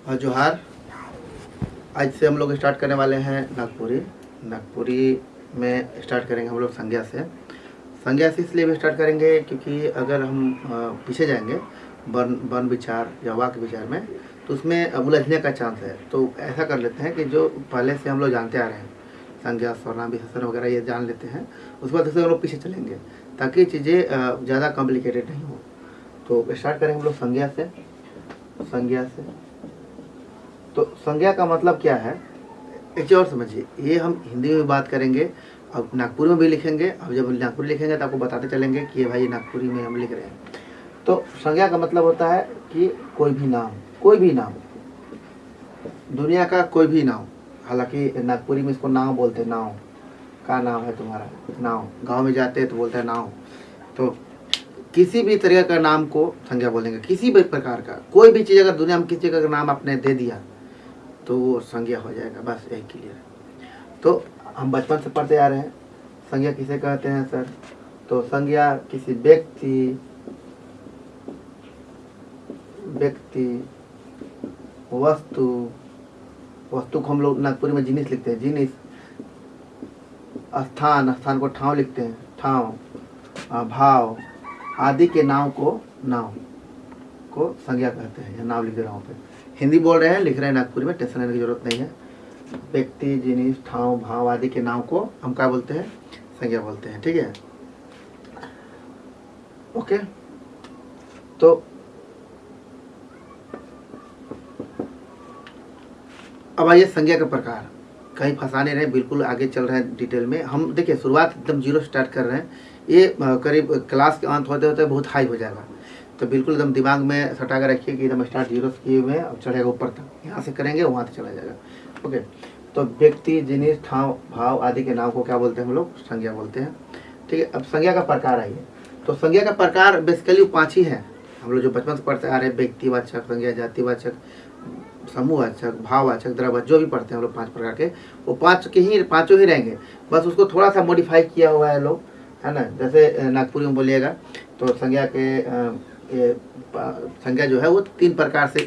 जोहार, आज से हम लोग स्टार्ट करने वाले हैं नागपुरी। नागपुरी में स्टार्ट करेंगे हम लोग संज्ञा से। संज्ञा से इसलिए भी स्टार्ट करेंगे क्योंकि अगर हम पीछे जाएँगे वन वन विचार या वाक्य विचार में तो उसमें उलझने का चांस है। तो ऐसा कर लेते हैं कि जो पहले से हम लोग जानते आ रहे हैं, संज्ञा सर्वनाम विशेषण वगैरह, ये जान लेते हैं, उसके बाद से हम लोग पीछे चलेंगे, ताकि चीज़ें ज़्यादा कॉम्प्लिकेटेड नहीं हो। तो स्टार्ट करेंगे हम लोग संज्ञा से। संज्ञा से। तो संज्ञा का मतलब क्या है? एक और समझिए, ये हम हिंदी में बात करेंगे, अब नागपुरी में भी लिखेंगे, अब जब नागपुरी लिखेंगे तो आपको बताते चलेंगे कि ये भाई नागपुरी में हम लिख रहे हैं। तो संज्ञा का मतलब होता है कि कोई भी नाम, कोई भी नाम, दुनिया का कोई भी नाम, हालाँकि नागपुरी में इसको नाव बोलते हैं, नाव, का नाम है तुम्हारा, नाव, गाँव में जाते हैं तो बोलते हैं नाव। तो किसी भी तरह का नाम को संज्ञा बोलेंगे, किसी भी प्रकार का, कोई भी चीज़, अगर दुनिया में किसी का नाम आपने दे दिया तो वो संज्ञा हो जाएगा, बस यही क्लियर है तो हम बचपन से पढ़ते आ रहे हैं। संज्ञा किसे कहते हैं, सर? तो संज्ञा किसी व्यक्ति व्यक्ति, वस्तु वस्तु को हम लोग नागपुरी में जिनिस लिखते हैं, जिनिस। स्थान स्थान को ठाव लिखते हैं, ठाव भाव, आदि के नाव को नाव, को संज्ञा कहते हैं, या नाव लिख रहा हूँ पे हिंदी बोल रहे हैं, लिख रहे हैं नागपुरी में, टेंशन लेने की ज़रूरत नहीं है। व्यक्ति, जिनिस, ठाव, भाव आदि के नाम को हम क्या बोलते हैं? संज्ञा बोलते हैं, ठीक है? ओके? तो अब आइए संज्ञा का प्रकार। कहीं फंसा नहीं रहे, बिल्कुल आगे चल रहे हैं डिटेल में। हम देखिए, शुरुआत एकदम ज़ीरो स्टार्ट कर रहे हैं। ये करीब, क्लास के अंत होते होते बहुत हाई हो जाएगा। तो बिल्कुल एकदम दिमाग में सटा कर रखिए कि एकदम स्टार्ट ज़ीरो से किए हुए हैं, अब चढ़ेगा ऊपर तक। यहाँ से करेंगे, वहाँ से चला जाएगा। ओके तो व्यक्ति, जिनिस, ठाव, भाव आदि के नाम को क्या बोलते हैं हम लोग? संज्ञा बोलते हैं। ठीक है, अब संज्ञा का प्रकार आइए। तो संज्ञा का प्रकार बेसिकली पाँच ही है। हम लोग जो बचपन से पढ़ते आ रहे हैं, व्यक्तिवाचक संज्ञा जातिवाचक समूहवाचक, भाववाचक द्रववाचक जो भी पढ़ते हैं हम लोग पाँच प्रकार के, वो पाँच के ही, पाँचों ही रहेंगे। बस उसको थोड़ा सा मॉडिफाई किया हुआ है लोग, है ना? जैसे, नागपुरी में बोलिएगा तो संज्ञा के संज्ञा जो है वो तीन प्रकार से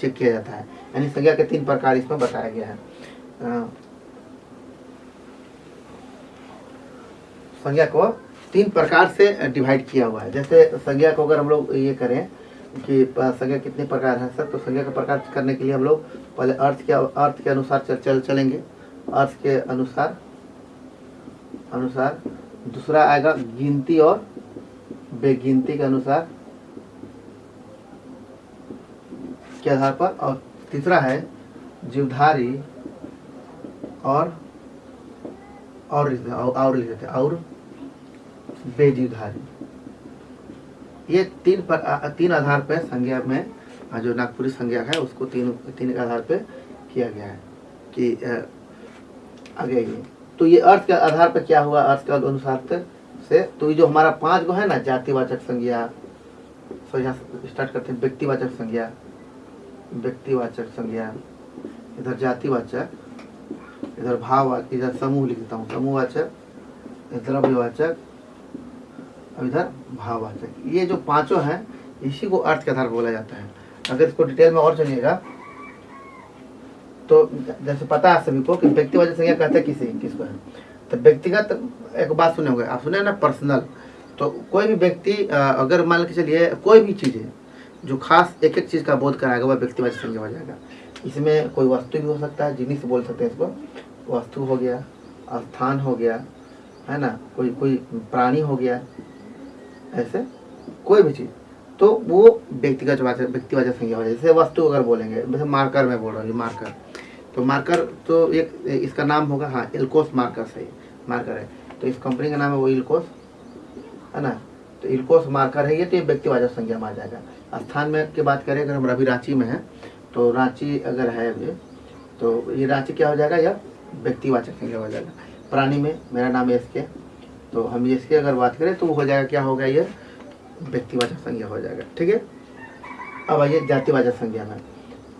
चेक किया जाता है। यानी संज्ञा के तीन प्रकार इसमें बताया गया है। संज्ञा को तीन प्रकार से डिवाइड किया हुआ है। जैसे संज्ञा को अगर हम लोग ये करें कि संज्ञा कितने प्रकार हैं सर तो संज्ञा का प्रकार करने के लिए हम लोग पहले अर्थ के अर्थ के अनुसार चल, चल चलेंगे। अर्थ के अनुसार अनुसार दूसरा आएगा गिनती और बेगिनती के अनुसार। के आधार पर और तीसरा है जीवधारी और और लिख- और और लिख देते और बेजीवधारी। ये तीन पर तीन आधार पे संज्ञा में जो नागपुरी संज्ञा है, उसको तीन तीन के आधार पे किया गया है कि आगे ये। तो ये अर्थ के आधार पर क्या हुआ? अर्थ के अनुसार से- से तो ये जो हमारा पाँच गो है ना, जातिवाचक संज्ञा तो यहाँ स्टार्ट करते हैं, व्यक्तिवाचक संज्ञा। व्यक्तिवाचक संज्ञा, इधर जातिवाचक, इधर भाव इधर समूह लिखता हूँ, समूहवाचक द्रव्यवाचक और इधर भाववाचक। ये जो पाँचों हैं, इसी को अर्थ के आधार बोला जाता है। अगर इसको डिटेल में और चलिएगा तो जैसे पता है सभी को कि व्यक्तिवाचक संज्ञा कहते हैं किसी, किसको है। तो व्यक्तिगत एक बात सुने होंगे, आप सुने ना, पर्सनल। तो कोई भी व्यक्ति अगर मान के चलिए कोई भी चीज़ है जो खास एक एक चीज़ का बोध कराएगा, वह व्यक्तिवाचक संज्ञा हो जाएगा। इसमें कोई वस्तु भी हो सकता है, जिन्हीं बोल सकते हैं इसको। वस्तु हो गया, स्थान हो गया, है ना? कोई कोई प्राणी हो गया, ऐसे कोई भी चीज़। तो वो व्यक्तिगत वाचक व्यक्तिवाचक संज्ञा हो जाए। जैसे वस्तु अगर बोलेंगे, जैसे मार्कर में बोल रहा हूँ मार्कर। तो मार्कर तो एक, इसका नाम होगा हाँ इल्कोस मार्कर सही मार्कर है। तो इस कंपनी का नाम है वो इल्कोस, है ना? तो इल्कोस मार्कर है ये तो ये व्यक्तिवाचक संज्ञा में आ जाएगा। स्थान में की बात करें, अगर हम अभी रांची में हैं तो रांची अगर है अभी तो ये रांची क्या हो जाएगा? यह व्यक्तिवाचक संज्ञा हो जाएगा। प्राणी में, मेरा नाम एस के तो हम एस के अगर बात करें तो वो हो जाएगा, क्या होगा ये? व्यक्तिवाचक संज्ञा हो जाएगा, ठीक है? अब आइए जातिवाचक संज्ञा में।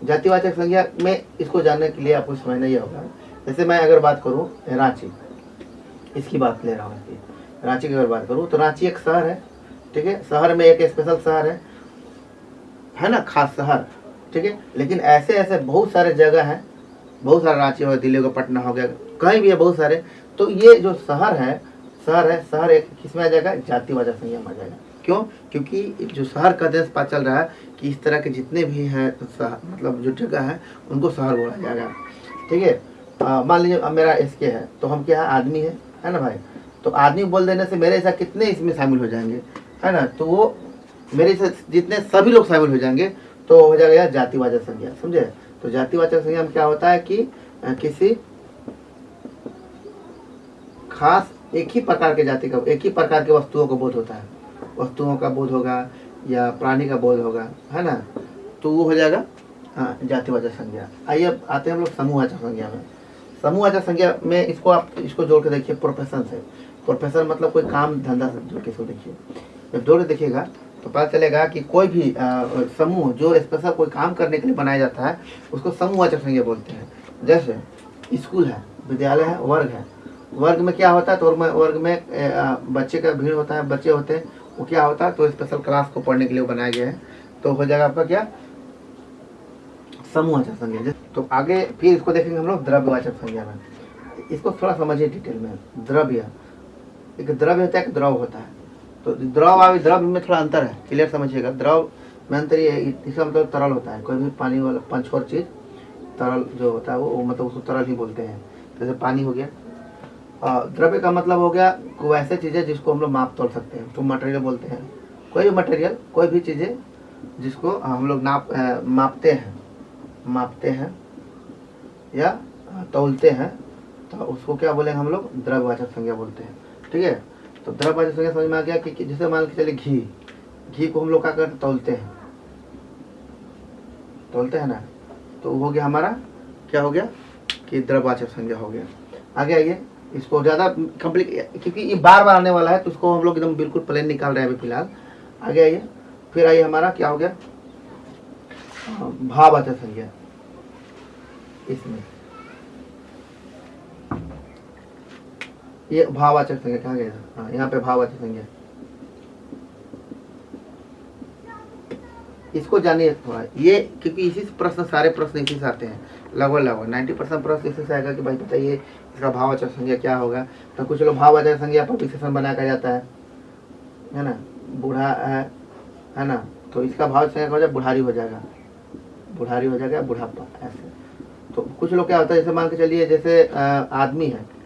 जातिवाचक संज्ञा में इसको जानने के लिए आपको समझना ये होगा। जैसे मैं अगर बात करूँ रांची इसकी बात ले रहा हूँ रांची की अगर बात करूँ तो रांची एक शहर है, ठीक है? शहर में एक स्पेशल शहर है है ना, खास शहर, ठीक है? लेकिन ऐसे ऐसे बहुत सारे जगह हैं, बहुत सारे रांची हो गया, दिल्ली हो पटना हो गया, कहीं भी है बहुत सारे तो ये जो शहर है शहर है, शहर एक किसमें आ जाएगा? जातिवाचक संज्ञा में आ जाएगा। क्यों? क्योंकि जो शहर का देश पता चल रहा है कि इस तरह के जितने भी हैं मतलब जो जगह है, उनको शहर बोला जाएगा, ठीक है? मान लीजिए, अब मेरा एस है तो हम क्या है? आदमी है है ना भाई? तो आदमी बोल देने से मेरे ऐसा कितने इसमें शामिल हो जाएँगे, है ना? तो वो मेरे जितने सभी लोग शामिल हो जाएँगे तो हो जाएगा जातिवाचक संज्ञा, समझे? तो जातिवाचक संज्ञा में क्या होता है कि किसी खास एक ही प्रकार के जाति का, एक ही प्रकार के वस्तुओं का बोध होता है। वस्तुओं का बोध होगा या प्राणी का बोध होगा, है ना? तो वो हो जाएगा हाँ जातिवाचक संज्ञा। आइए अब आते हैं हम लोग समूहवाचक संज्ञा में। समूहवाचक संज्ञा में इसको आप, इसको जोड़ के देखिए प्रोफेशन से। प्रोफेशन मतलब कोई काम, धंधा से जोड़ के इसको देखिए। जब जोड़ के देखिएगा तो पता चलेगा कि कोई भी समूह जो स्पेशल कोई काम करने के लिए बनाया जाता है, उसको समूह समूहवाचक संज्ञा बोलते हैं। जैसे स्कूल है, विद्यालय है, वर्ग है। वर्ग में क्या होता है? तो वर्ग में वर्ग में बच्चे का भीड़ होता है, बच्चे होते हैं, वो क्या होता है? तो स्पेशल क्लास को पढ़ने के लिए बनाया गया है। तो हो जाएगा आपका क्या? समूहवाचक संज्ञा तो आगे फिर इसको देखेंगे हम लोग द्रव्यवाचक संज्ञा में इसको थोड़ा समझिए डिटेल में। द्रव्य। एक द्रव्य होता है, एक द्रव होता है। तो द्रव और द्रव्य में थोड़ा अंतर है क्लियर समझिएगा। द्रव में अंतर ये इसका मतलब तरल होता है कोई भी पानी वाला पंचोर चीज़ तरल जो होता है वो, मतलब उसको तरल ही बोलते हैं। जैसे पानी हो गया। द्रव्य का मतलब हो गया कोई ऐसे चीज़ें जिसको हम लोग माप तोल सकते हैं तो मटेरियल बोलते हैं। कोई भी मटेरियल कोई भी चीज़ें जिसको हम लोग नाप मापते हैं मापते हैं या तौलते हैं तो उसको क्या बोलेंगे हम लोग? द्रव्यवाचक संज्ञा बोलते हैं। ठीक है? तो द्रव्यवाचक संज्ञा समझ में आ गया कि, जैसे मान के चलिए घी। घी को हम लोग क्या करते? तौलते हैं। तौलते हैं ना? तो हो गया हमारा क्या हो गया? कि द्रव्यवाचक संज्ञा हो गया। आगे आइए। इसको ज़्यादा कंप्लीट क्योंकि ये बार बार आने वाला है तो इसको हम लोग एकदम बिल्कुल प्लेन निकाल रहे हैं अभी फ़िलहाल। आगे आइए। फिर आइए हमारा क्या हो गया? हाँ, भाववाचक संज्ञा। इसमें। ये भाववाचक संज्ञा, कहाँ गया था? हाँ यहाँ पे भाववाचक संज्ञा। इसको जानिए थोड़ा। ये, क्योंकि इसी प्रश्न, सारे प्रश्न इसी से आते हैं। लगभग लगभग। नाइन्टी परसेंट प्रश्न इसी से आएगा कि भाई बताइए, इसका भाववाचक संज्ञा क्या होगा? तो कुछ लोग भाववाचक संज्ञा पर विशेषण बना कर जाता है। है ना? बूढ़ा है है ना? तो इसका भाव संज्ञा हो? जाए बुढ़ारी हो जाएगा। बुढ़ारी हो जाएगा, बुढ़ापा, ऐसे। तो कुछ लोग क्या होता है? जैसे मान के चलिए, जैसे आदमी है।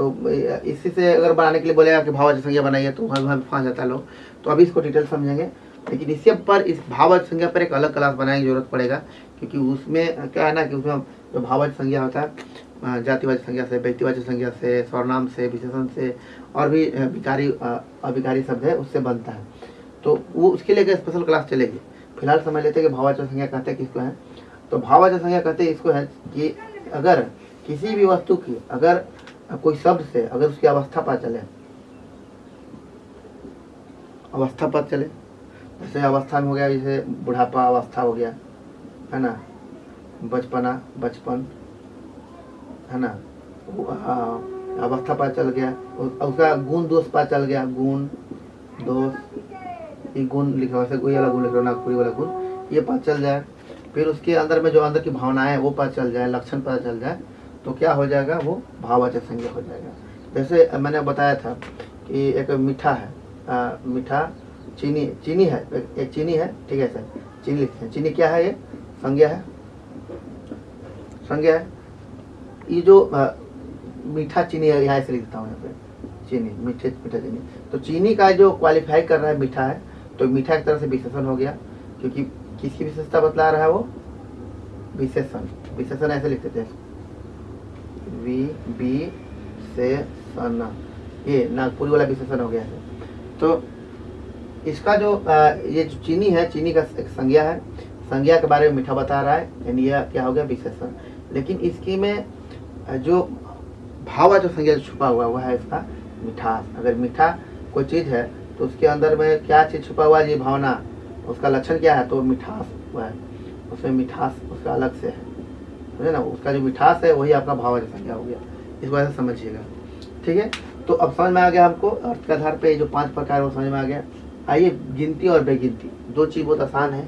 तो इसी से अगर बनाने के लिए बोलेगा कि भाववाचक संज्ञा बनाइए तो वहाँ वहाँ फंस जाता है लोग। तो अभी इसको डिटेल समझेंगे। लेकिन इसके पर, इस भाववाचक संज्ञा पर एक अलग क्लास बनाने की ज़रूरत पड़ेगा, क्योंकि उसमें, क्या है ना कि उसमें जो भाववाचक संज्ञा होता है जातिवाचक संज्ञा से व्यक्तिवाचक संज्ञा से सर्वनाम से, विशेषण से, और भी विकारी अभिकारी शब्द है, उससे बनता है। तो वो उसके लिए स्पेशल क्लास चलेगी? फ़िलहाल समझ लेते हैं कि भाववाचक संज्ञा कहते हैं किसको है। तो भाववाचक संज्ञा कहते हैं इसको है कि अगर किसी भी वस्तु की, अगर कोई शब्द से अगर उसकी अवस्था पता चले, अवस्था पता चले, जैसे अवस्था में हो गया, जैसे बुढ़ापा अवस्था हो गया, है ना? बचपना, बचपन, है ना? अवस्था पता चल गया उसका गुण दोष पता चल गया, गुण दोष, ये गुण लिखा वैसे कोई वाला गुण लिख रहा नागपुरी वाला गुण, ये पता चल जाए। फिर उसके अंदर में जो अंदर की भावनाएँ वो पता चल जाए, लक्षण पता चल जाए तो क्या हो जाएगा? वो भाववाचक संज्ञा हो जाएगा। जैसे मैंने बताया था कि एक मीठा है आ, मीठा चीनी चीनी है एक, चीनी है ठीक है सर? चीनी लिखते हैं। चीनी क्या है ये? संज्ञा है। संज्ञा है। ये जो आ, मीठा चीनी है यहाँ से लिखता हूँ यहाँ पे। चीनी मीठे मीठा चीनी। तो चीनी का जो क्वालिफाई कर रहा है मीठा है तो मीठा एक तरह से विशेषण हो गया क्योंकि किसकी विशेषता बतला रहा है वो? विशेषण। विशेषण ऐसे लिखते थे वी बी से सन। ये नागपुरी वाला विशेषण हो गया है। तो इसका जो अ, ये जो चीनी है चीनी का एक संज्ञा है। संज्ञा के बारे में मीठा बता रहा है यानी यह क्या हो गया विशेषण लेकिन इसकी में जो भावा जो संज्ञा छुपा हुआ है वह है इसका मिठास। अगर मीठा कोई चीज़ है तो उसके अंदर में क्या चीज़ छुपा हुआ है ये भावना उसका लक्षण क्या है तो मिठास हुआ है। उसमें मिठास उसका अलग से है। समझे ना? उसका जो मिठास है, वही आपका भाव संज्ञा हो गया। इस वजह से समझिएगा। ठीक है? तो अब समझ में आ गया आपको अर्थ के आधार पे जो पाँच प्रकार वो समझ में आ गया। आइए, गिनती और बेगिनती। दो चीज़ बहुत आसान है,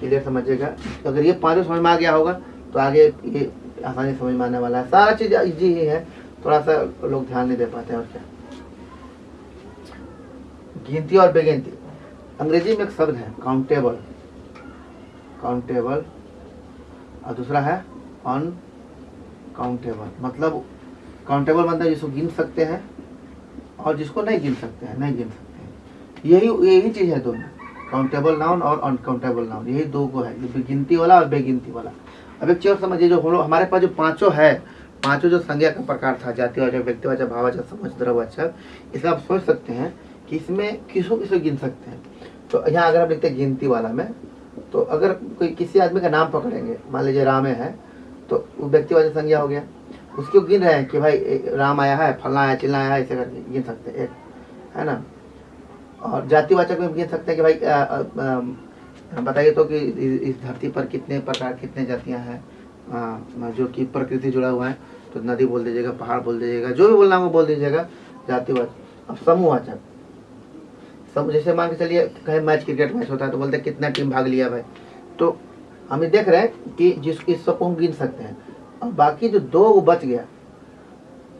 क्लियर समझिएगा। तो अगर ये पाँचों समझ में आ गया होगा तो आगे ये आसानी समझ में आने वाला है। सारा चीज़ इजी ही है, थोड़ा सा लोग ध्यान नहीं दे पाते और क्या? गिनती और बेगिनती। अंग्रेज़ी में एक शब्द है काउंटेबल काउंटेबल और दूसरा है अन काउंटेबल मतलब काउंटेबल मतलब जिसको गिन सकते हैं और जिसको नहीं गिन सकते हैं, नहीं गिन सकते हैं। यही यही चीज़ है दोनों। काउंटेबल नाउन और अनकाउंटेबल नाउन यही दो को है गिनती वाला और बेगिनती वाला। अब एक चीज़ और समझिए, जो हम लोग, हमारे पास जो पाँचों है, पाँचों जो संज्ञा का प्रकार था जातिवाचक व्यक्तिवाचक भाववाचक समझ द्रववाचक इसका आप सोच सकते हैं कि इसमें किसको किसको गिन सकते हैं। तो यहाँ अगर आप लिखते हैं गिनती वाला में तो अगर कोई, किसी आदमी का नाम पकड़ेंगे, मान लीजिए रामे है तो वो व्यक्तिवाचक संज्ञा हो गया? उसको गिन रहे हैं कि भाई राम आया है, फलना आया चिल्ला आया ऐसे करके गिन सकते हैं, एक, है ना? और जातिवाचक में गिन सकते हैं कि भाई बताइए तो कि इस धरती पर कितने प्रकार, कितने जातियाँ हैं जो कि प्रकृति जुड़ा हुआ है तो नदी बोल दीजिएगा, पहाड़ बोल दीजिएगा, जो भी बोलना हो बोल दीजिएगा, जातिवाचक। अब समूहवाचक। समूह, जैसे मान के चलिए, कहीं मैच, क्रिकेट मैच होता है तो बोलते कितना टीम भाग लिया भाई? तो हम देख रहे हैं कि जिस, इस सबको हम गिन सकते हैं। और बाकी जो दो वो बच गया,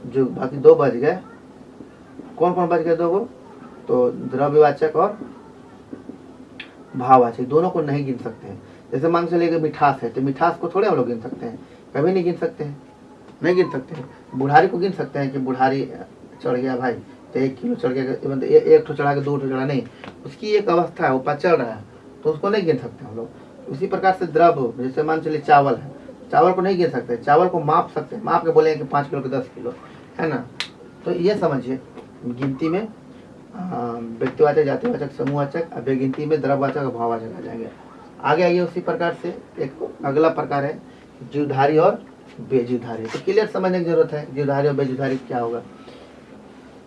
जो बाकी दो बच गए, कौन कौन बच गए दो वो? तो द्रव्यवाचक और भाववाचक, दोनों को नहीं गिन सकते हैं। जैसे मान चलिए मिठास है तो मिठास को थोड़े हम लोग गिन सकते हैं। कभी नहीं गिन सकते हैं। नहीं गिन सकते हैं। बुढ़ारी को गिन सकते हैं कि बुढ़ारी चढ़ गया भाई तो एक किलो चढ़ गया मतलब एक ठो चढ़ा के दो ठो चढ़ा, नहीं। उसकी एक अवस्था है वो पा चल रहा है तो उसको नहीं गिन सकते हम लोग। उसी प्रकार से द्रव, जैसे मान चलिए चावल है, चावल को नहीं गिन सकते, चावल को माप सकते हैं। माप के बोले कि पाँच किलो के दस किलो, है ना? तो ये समझिए, गिनती में व्यक्तिवाचक, जातिवाचक, समूहवाचक अब गिनती में द्रववाचक और भाववाचक आ जाएँगे। आगे आइए उसी प्रकार से, एक अगला प्रकार है, जीवधारी और बेजीवधारी। तो क्लियर समझने की ज़रूरत है, जीवधारी और बेजीवधारी क्या होगा?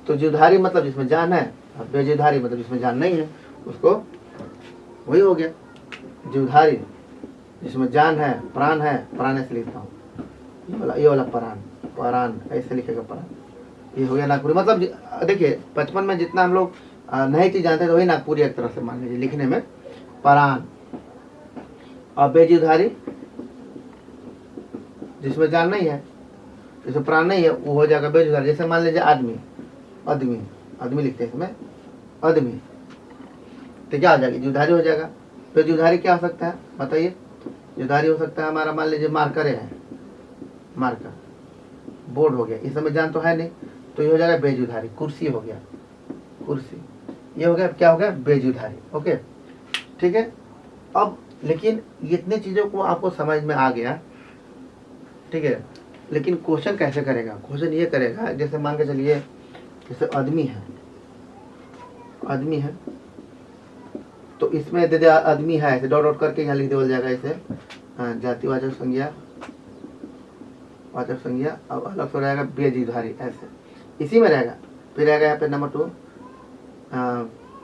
तो जीवधारी मतलब जिसमें जान है, और बेजीवधारी मतलब जिसमें जान नहीं है, उसको वही हो गया। जीवधारी जिसमें जान है, प्राण है, प्राण ऐसे लिखता हूँ। ये वाला ये वाला प्राण प्राण, ऐसे लिखेगा प्राण। ये हो गया नागपुरी। मतलब देखिए, बचपन में जितना हम लोग नई चीज़ जानते थे, वही नागपुरी एक तरह से मान लीजिए, लिखने में। परान और बेजीधारी जिसमें जान नहीं है, जिसमें प्राण नहीं है, वो हो जाएगा बेजुधारी जैसे मान लीजिए आदमी आदमी आदमी लिखते हैं इसमें आदमी तो क्या हो जाएगी? जुधारी हो जाएगा। बेजुधारी क्या हो सकता है? बताइए। जुधारी हो सकता है हमारा, मान लीजिए, मार्कर है। मार्कर। बोर्ड हो गया। इस समय जान तो है नहीं। तो ये हो जाएगा बेजुधारी। कुर्सी हो गया। कुर्सी। ये हो गया, क्या हो गया? बेजुधारी। ओके। ठीक है? अब, लेकिन इतने चीज़ों को आपको समझ में आ गया। ठीक है? लेकिन क्वेश्चन कैसे करेगा? क्वेश्चन ये करेगा, जैसे मान के चलिए, जैसे आदमी है। आदमी है। तो इसमें दे दे आदमी है ऐसे डॉट डॉट करके यहाँ लिख दे जाएगा इसे। हाँ, जातिवाचक संज्ञा वाचक संज्ञा अब अलग से रहेगा बेजीधारी ऐसे। इसी में रहेगा। फिर रहेगा यहाँ पे नंबर टू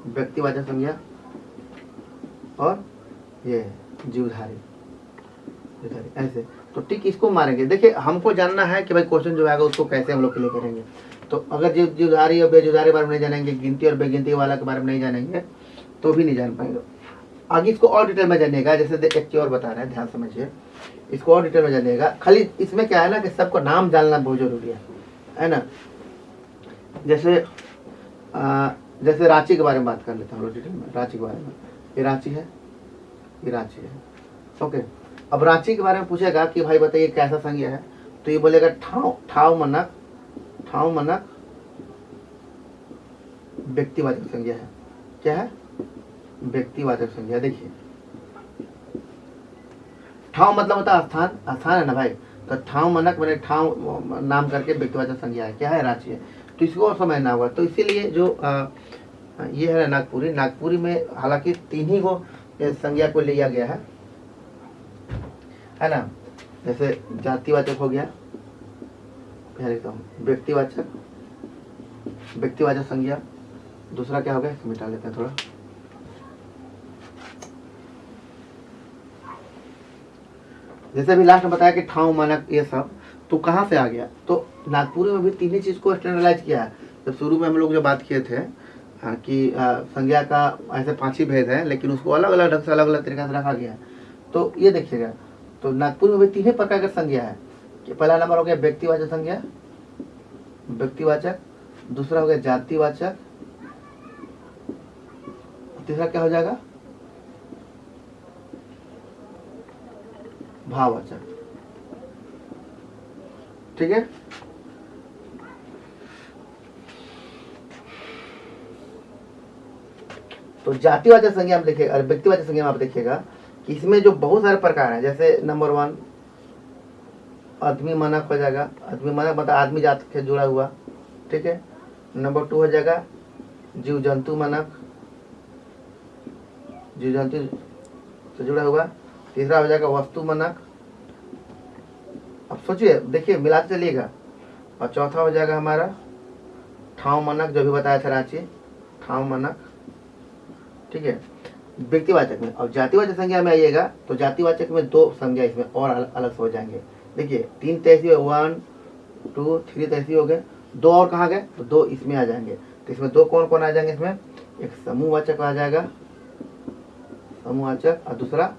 व्यक्तिवाचक संज्ञा और ये जीवधारी जीवधारी ऐसे। तो टिक इसको मारेंगे। देखिए हमको जानना है कि भाई क्वेश्चन जो आएगा उसको कैसे हम लोग क्लियर करेंगे। तो अगर जीव जीवधारी और बेजुधारी के बारे में नहीं जानेंगे गिनती और बेगिनती वाला के बारे में नहीं जानेंगे तो भी नहीं जान पाएँगे। आगे इसको और डिटेल में जानिएगा जैसे एक चीज़ और बता रहे हैं ध्यान समझिए। इसको और डिटेल में जानिएगा। खाली इसमें क्या है ना कि सबको नाम जानना बहुत ज़रूरी है है ना? जैसे आ, जैसे रांची के बारे में बात कर लेते हैं हम डिटेल में। रांची के बारे में। ये रांची है? ये रांची है। ओके अब रांची के बारे में पूछेगा कि भाई बताइए कैसा संज्ञा है? तो ये बोलेगा ठाव ठाव मनक ठाव मनक व्यक्तिवाचक संज्ञा है। क्या है? व्यक्तिवाचक संज्ञा देखिए। ठाव मतलब होता है स्थान। स्थान है ना भाई? तो ठाव मनक मैंने ठाव नाम करके व्यक्तिवाचक संज्ञा है। क्या है? रांची है। तो इसको समझना होगा तो इसीलिए जो आ, ये है नागपुरी। नागपुरी में हालाँकि तीन ही को संज्ञा को लिया गया है। है ना? जैसे जातिवाचक हो गया। हूँ व्यक्तिवाचक व्यक्तिवाचक संज्ञा। दूसरा क्या हो गया? मिटा लेते हैं थोड़ा। जैसे अभी लास्ट में बताया कि ठाव, मानक, ये सब तो कहाँ से आ गया? तो नागपुरी में भी तीन ही चीज़ को स्टैंडर्डाइज किया है। जब शुरू में हम लोग जो बात किए थे कि संज्ञा का ऐसे पाँच ही भेद है, लेकिन उसको अलग अलग ढंग से अलग अलग तरीका से रखा गया है। तो ये देखिएगा तो नागपुर में भी तीन ही प्रकार की संज्ञा है। कि पहला नंबर हो गया व्यक्तिवाचक संज्ञा, व्यक्तिवाचक, दूसरा हो गया जातिवाचक, तीसरा क्या हो जाएगा? भाववाचक ठीक है? तो जातिवाचक संज्ञा में देखिएगा व्यक्तिवाचक संज्ञा आप देखिएगा कि इसमें जो बहुत सारे प्रकार हैं, जैसे नंबर वन आदमी मानक हो जाएगा। आदमी मानक मतलब आदमी जात से जुड़ा हुआ, ठीक है? नंबर टू हो जाएगा जीव जंतु मानक। जीव जंतु से जुड़ा हुआ। तीसरा हो जाएगा वस्तु मनक अब सोचिए, देखिए मिलाते चलिएगा। और चौथा हो जाएगा हमारा ठाव मानक जो भी बताया था रांची, ठाव मानक ठीक है? व्यक्तिवाचक में। और जातिवाचक संज्ञा में आइएगा तो जातिवाचक में दो संज्ञा इसमें और अलग से हो जाएँगे। देखिए, तीन तहसी वन, टू, थ्री तहसी हो गए। दो और कहाँ गए? तो दो इसमें आ जाएँगे। तो इसमें दो कौन कौन आ जाएँगे इसमें? एक समूहवाचक आ जाएगा। समूहवाचक और दूसरा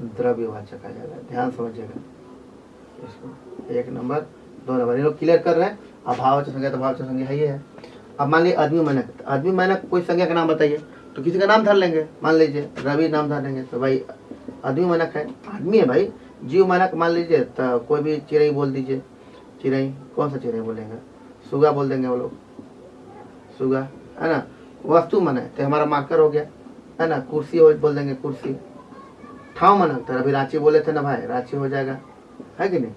द्रव्यवाचक आ जाएगा, ध्यान समझिएगा। इसको एक नंबर, दो नंबर, ये लोग क्लियर कर रहे हैं। अभाववाचक संज्ञा तो भाववाचक संज्ञा है ये है। अब मान लीजिए आदमी मानक आदमी मानक कोई संज्ञा का नाम बताइए तो किसी का नाम धर लेंगे। मान लीजिए रवि नाम धर लेंगे तो भाई आदमी मानक है, आदमी है भाई, जीव मानक मान लीजिए तो कोई भी चिड़ई बोल दीजिए। चिड़ई कौन सा चिड़ई बोलेंगे? सुगा बोल देंगे वो लोग। सुगा, है ना? वस्तु मन है तो हमारा मार्कर हो गया, है ना? कुर्सी बोल देंगे कुर्सी। ठाव मानक तो अभी रांची बोले थे ना भाई, रांची हो जाएगा। है कि नहीं?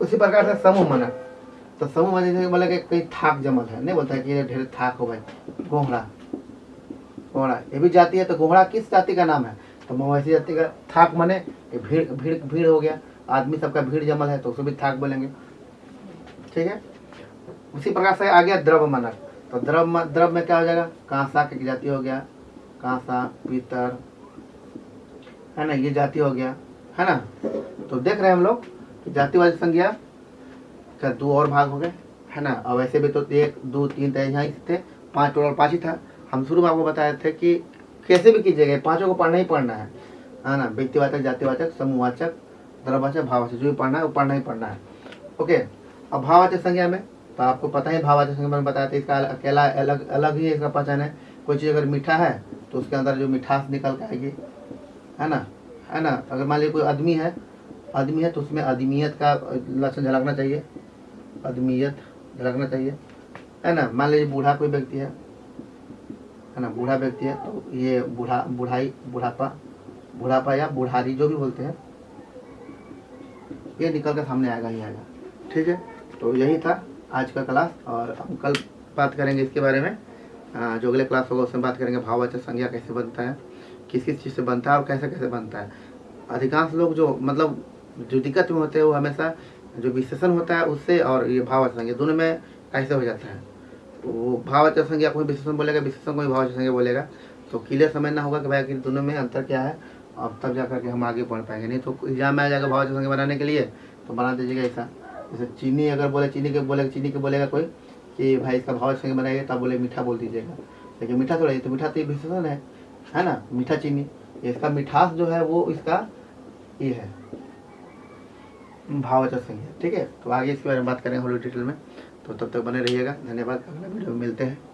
उसी प्रकार से समूह मानक तो समूह जैसे बोले कि कहीं थाक जमल है, नहीं बोलता है कि ढेर थाक हो भाई गोहरा घोड़ा ये भी जाति है तो घोड़ा किस जाति का नाम है? तो मवेशी जाति का थाक मने भीड़ भीड़ भीड़ हो गया। आदमी सबका भीड़ जमल है तो उसे भी थाक बोलेंगे। ठीक है? उसी प्रकार से आ गया द्रव मनक तो द्रव द्रव में क्या हो जाएगा? कांसा की जाति हो गया। कांसा, पीतर है ना, ये जाति हो गया, है ना? तो देख रहे हैं हम लोग कि जातिवादी संज्ञा का दो और भाग हो गए, है ना? और वैसे भी तो एक, दो, तीन तरह यहाँ ही थे, पाँच टोटल पाँच ही था। हम शुरू में आपको बताए थे कि कैसे भी कीजिएगा पाँचों को पढ़ना ही पढ़ना है है ना? व्यक्तिवाचक, जातिवाचक, समूहवाचक द्रववाचक भाववाचक, जो भी पढ़ना है, वो पढ़ना ही पढ़ना है। ओके, अब भाववाचक संज्ञा में तो आपको पता ही भाववाचक संज्ञा में बताया था, इसका अकेला, अलग अलग ही इसका पहचान है। कोई चीज़ अगर मीठा है तो उसके अंदर जो मिठास निकल के आएगी है ना? है ना? अगर मान लीजिए कोई आदमी है आदमी है तो उसमें आदमियत का लक्षण झलकना चाहिए। आदमियत झलकना चाहिए। है ना? मान लीजिए बूढ़ा कोई व्यक्ति है है ना? बूढ़ा व्यक्ति है तो ये बूढ़ा, बूढ़ाई, बुढ़ापा बुढ़ापा या बुढ़ारी जो भी बोलते हैं, ये निकल कर सामने आएगा ही आएगा। ठीक है? तो यही था आज का क्लास और हम कल बात करेंगे इसके बारे में। जो अगले क्लास होगा उसमें बात करेंगे भाववाचक संज्ञा कैसे बनता है। किस किस चीज़ से बनता है और कैसे कैसे बनता है। अधिकांश लोग जो मतलब जो दिक्कत में होते हैं, वो हमेशा जो विशेषण होता है, उससे और ये भाववाचक संज्ञा, दोनों में कैसे हो जाता है। वो भाववाचक संज्ञा कोई विशेषण बोलेगा, विशेषण कोई भाववाचक संज्ञा बोलेगा तो क्लियर समझना होगा कि भाई आखिर दोनों में अंतर क्या है। अब तब जा करके हम आगे बढ़ पाएँगे। नहीं तो एग्ज़ाम में आ जाएगा भाववाचक संज्ञा बनाने के लिए तो बना दीजिएगा ऐसा। जैसे चीनी अगर बोले, चीनी के बोले, चीनी के बोलेगा कोई कि भाई इसका भाववाचक संज्ञा बनाइए, तब बोले मीठा बोल दीजिएगा। लेकिन मीठा थोड़ा, ये तो मीठा तो ये विशेषण है। है ना? मीठा चीनी। इसका मिठास जो है, वो इसका ये है। भावचक संज्ञा ठीक है? तो आगे इसके बारे में बात करेंगे हम लोग डिटेल में। तो तब तक बने रहिएगा। धन्यवाद। अगले वीडियो में मिलते हैं।